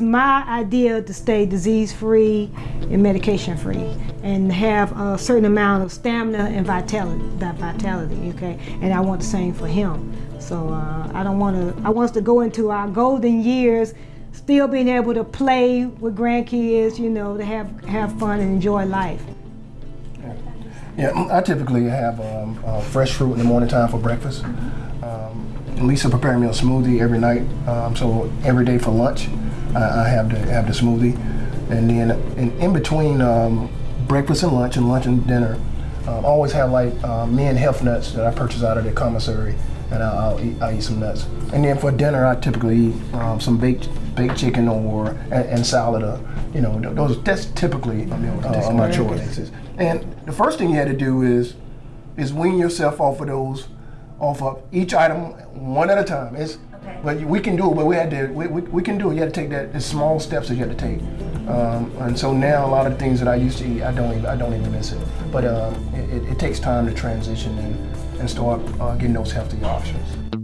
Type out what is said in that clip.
my idea to stay disease-free and medication-free and have a certain amount of stamina and vitality, that vitality, okay? And I want the same for him. So uh, I don't want to, I want us to go into our golden years still being able to play with grandkids, you know, to have, have fun and enjoy life. Yeah, I typically have um, uh, fresh fruit in the morning time for breakfast. Um, Lisa prepared me a smoothie every night, um, so every day for lunch, I, I have the have the smoothie, and then in, in between um, breakfast and lunch and lunch and dinner, um, I always have like uh, men health nuts that I purchase out of the commissary, and I'll, I'll eat I eat some nuts. And then for dinner, I typically eat um, some baked baked chicken or and, and salad. Or, you know, those that's typically uh, my choices. And the first thing you had to do is is wean yourself off of those, off of each item one at a time. It's, But we can do it, but we had to, we, we, we can do it. You had to take that, the small steps that you had to take. Um, and so now a lot of things that I used to eat, I don't even, I don't even miss it. But um, it, it, it takes time to transition and, and start uh, getting those healthy options.